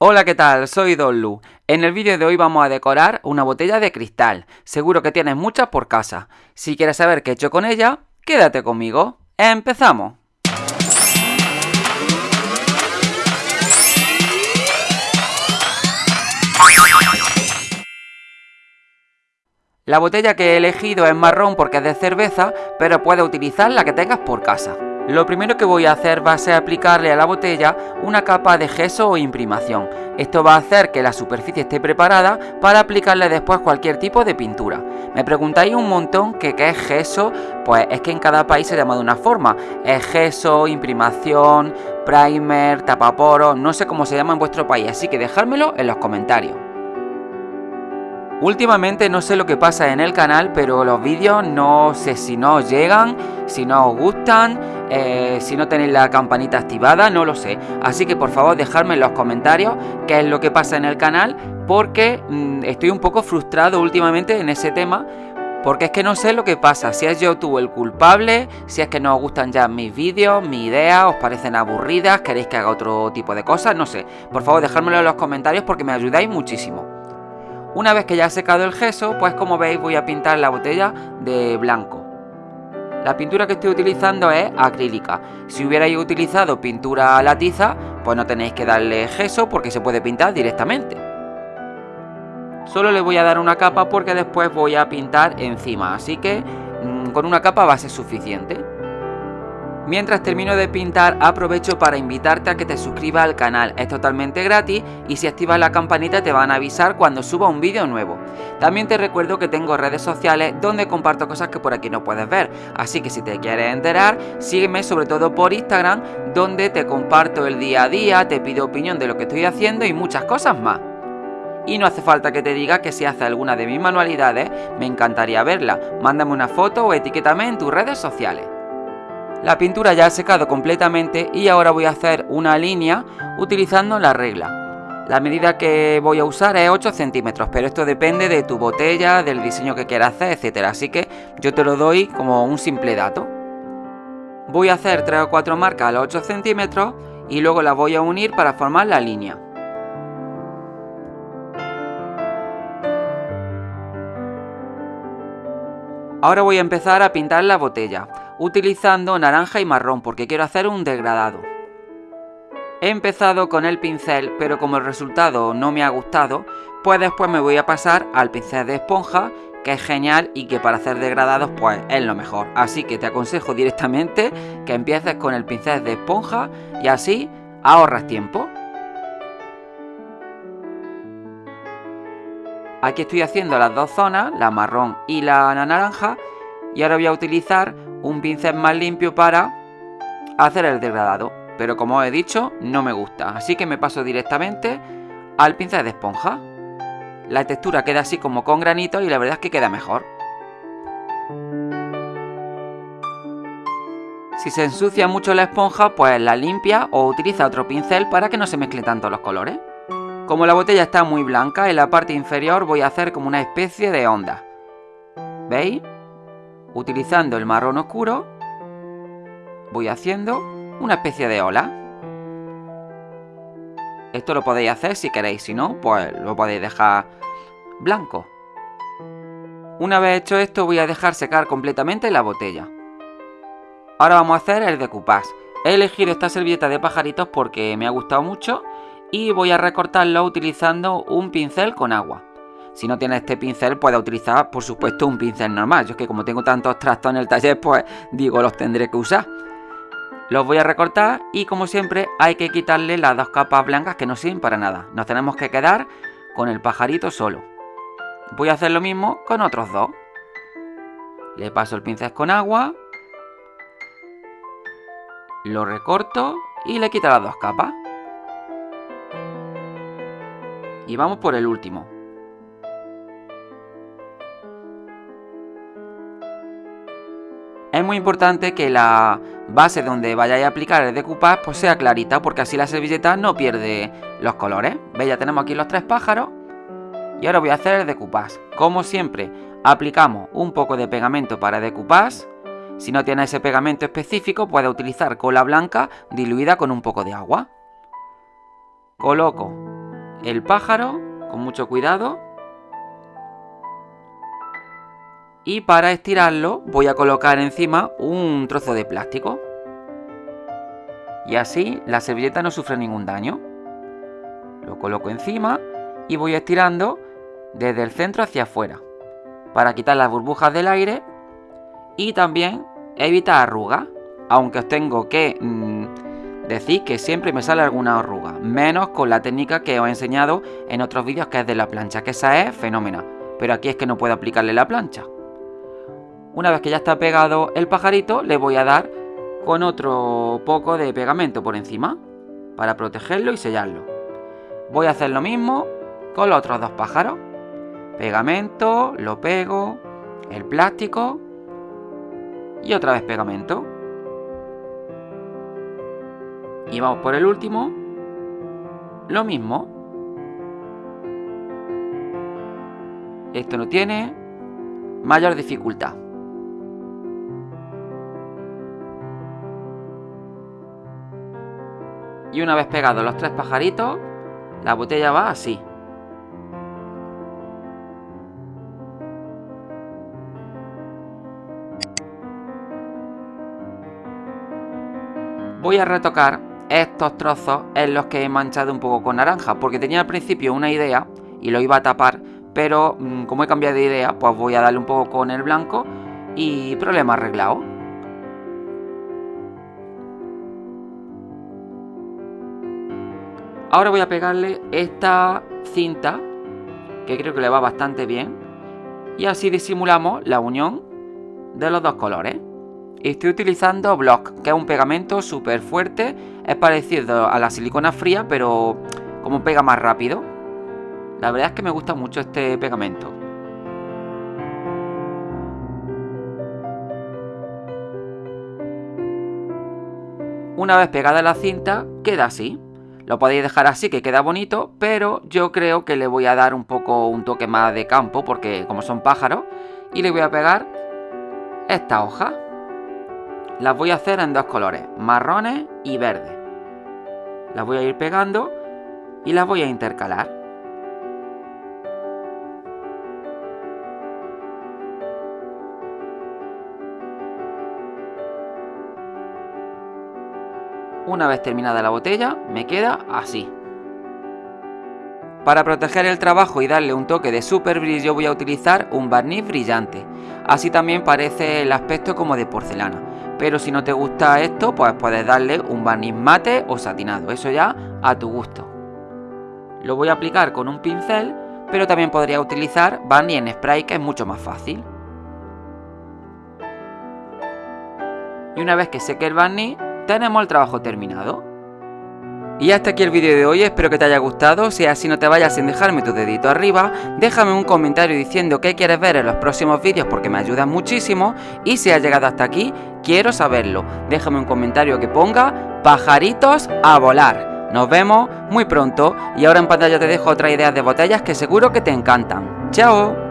Hola, ¿qué tal? Soy Don Lu. En el vídeo de hoy vamos a decorar una botella de cristal. Seguro que tienes muchas por casa. Si quieres saber qué he hecho con ella, quédate conmigo. ¡Empezamos! La botella que he elegido es marrón porque es de cerveza, pero puedes utilizar la que tengas por casa. Lo primero que voy a hacer va a ser aplicarle a la botella una capa de gesso o imprimación. Esto va a hacer que la superficie esté preparada para aplicarle después cualquier tipo de pintura. Me preguntáis un montón qué es gesso, pues es que en cada país se llama de una forma. Es gesso, imprimación, primer, tapaporos, no sé cómo se llama en vuestro país, así que dejármelo en los comentarios. Últimamente no sé lo que pasa en el canal, pero los vídeos no sé si no os llegan, si no os gustan, eh, si no tenéis la campanita activada, no lo sé. Así que por favor dejadme en los comentarios qué es lo que pasa en el canal, porque mm, estoy un poco frustrado últimamente en ese tema. Porque es que no sé lo que pasa, si es YouTube el culpable, si es que no os gustan ya mis vídeos, mis ideas, os parecen aburridas, queréis que haga otro tipo de cosas, no sé. Por favor dejádmelo en los comentarios porque me ayudáis muchísimo. Una vez que ya ha secado el gesso, pues como veis voy a pintar la botella de blanco. La pintura que estoy utilizando es acrílica. Si hubierais utilizado pintura a la tiza, pues no tenéis que darle gesso porque se puede pintar directamente. Solo le voy a dar una capa porque después voy a pintar encima, así que mm, con una capa va a ser suficiente. Mientras termino de pintar aprovecho para invitarte a que te suscribas al canal, es totalmente gratis y si activas la campanita te van a avisar cuando suba un vídeo nuevo. También te recuerdo que tengo redes sociales donde comparto cosas que por aquí no puedes ver, así que si te quieres enterar, sígueme sobre todo por Instagram donde te comparto el día a día, te pido opinión de lo que estoy haciendo y muchas cosas más. Y no hace falta que te diga que si haces alguna de mis manualidades, me encantaría verla. Mándame una foto o etiquétame en tus redes sociales. La pintura ya ha secado completamente y ahora voy a hacer una línea utilizando la regla. La medida que voy a usar es 8 centímetros, pero esto depende de tu botella, del diseño que quieras hacer, etcétera. Así que yo te lo doy como un simple dato. Voy a hacer 3 o 4 marcas a los 8 centímetros y luego las voy a unir para formar la línea. Ahora voy a empezar a pintar la botella utilizando naranja y marrón porque quiero hacer un degradado. He empezado con el pincel, pero como el resultado no me ha gustado, pues después me voy a pasar al pincel de esponja, que es genial y que para hacer degradados pues es lo mejor. Así que te aconsejo directamente que empieces con el pincel de esponja y así ahorras tiempo. Aquí estoy haciendo las dos zonas, la marrón y la naranja, y ahora voy a utilizar un pincel más limpio para hacer el degradado. Pero como os he dicho, no me gusta. Así que me paso directamente al pincel de esponja. La textura queda así como con granito y la verdad es que queda mejor. Si se ensucia mucho la esponja, pues la limpia o utiliza otro pincel para que no se mezclen tanto los colores. Como la botella está muy blanca, en la parte inferior voy a hacer como una especie de onda. ¿Veis? Utilizando el marrón oscuro, voy haciendo una especie de ola. Esto lo podéis hacer si queréis, si no, pues lo podéis dejar blanco. Una vez hecho esto, voy a dejar secar completamente la botella. Ahora vamos a hacer el decoupage. He elegido esta servilleta de pajaritos porque me ha gustado mucho y voy a recortarlo utilizando un pincel con agua. Si no tienes este pincel, puedes utilizar, por supuesto, un pincel normal. Yo es que como tengo tantos trastos en el taller, pues digo, los tendré que usar. Los voy a recortar y como siempre hay que quitarle las dos capas blancas que no sirven para nada. Nos tenemos que quedar con el pajarito solo. Voy a hacer lo mismo con otros dos. Le paso el pincel con agua. Lo recorto y le quito las dos capas. Y vamos por el último. Muy importante que la base donde vayáis a aplicar el decoupage pues sea clarita porque así la servilleta no pierde los colores. ¿Veis? Ya tenemos aquí los tres pájaros. Y ahora voy a hacer el decoupage. Como siempre, aplicamos un poco de pegamento para decoupage. Si no tiene ese pegamento específico, puede utilizar cola blanca diluida con un poco de agua. Coloco el pájaro con mucho cuidado. Y para estirarlo voy a colocar encima un trozo de plástico. Y así la servilleta no sufre ningún daño. Lo coloco encima y voy estirando desde el centro hacia afuera. Para quitar las burbujas del aire y también evitar arrugas. Aunque os tengo que mm, decir que siempre me sale alguna arruga. Menos con la técnica que os he enseñado en otros vídeos que es de la plancha. Que esa es fenómena. Pero aquí es que no puedo aplicarle la plancha. Una vez que ya está pegado el pajarito, le voy a dar con otro poco de pegamento por encima para protegerlo y sellarlo. Voy a hacer lo mismo con los otros dos pájaros. Pegamento, lo pego, el plástico y otra vez pegamento. Y vamos por el último. Lo mismo. Esto no tiene mayor dificultad. Y una vez pegados los tres pajaritos, la botella va así. Voy a retocar estos trozos en los que he manchado un poco con naranja, porque tenía al principio una idea y lo iba a tapar, pero mm, como he cambiado de idea, pues voy a darle un poco con el blanco y problema arreglado. Ahora voy a pegarle esta cinta, que creo que le va bastante bien, y así disimulamos la unión de los dos colores. Estoy utilizando Block, que es un pegamento súper fuerte, es parecido a la silicona fría, pero como pega más rápido. La verdad es que me gusta mucho este pegamento. Una vez pegada la cinta, queda así. Lo podéis dejar así que queda bonito, pero yo creo que le voy a dar un poco un toque más de campo, porque como son pájaros, y le voy a pegar esta hoja. Las voy a hacer en dos colores, marrones y verdes. Las voy a ir pegando y las voy a intercalar. Una vez terminada la botella, me queda así. Para proteger el trabajo y darle un toque de super brillo voy a utilizar un barniz brillante. Así también parece el aspecto como de porcelana. Pero si no te gusta esto, pues puedes darle un barniz mate o satinado. Eso ya a tu gusto. Lo voy a aplicar con un pincel, pero también podría utilizar barniz en spray que es mucho más fácil. Y una vez que seque el barniz, tenemos el trabajo terminado. Y hasta aquí el vídeo de hoy, espero que te haya gustado, si así no te vayas sin dejarme tu dedito arriba, déjame un comentario diciendo qué quieres ver en los próximos vídeos porque me ayuda muchísimo y si has llegado hasta aquí, quiero saberlo, déjame un comentario que ponga pajaritos a volar. Nos vemos muy pronto y ahora en pantalla te dejo otras ideas de botellas que seguro que te encantan. ¡Chao!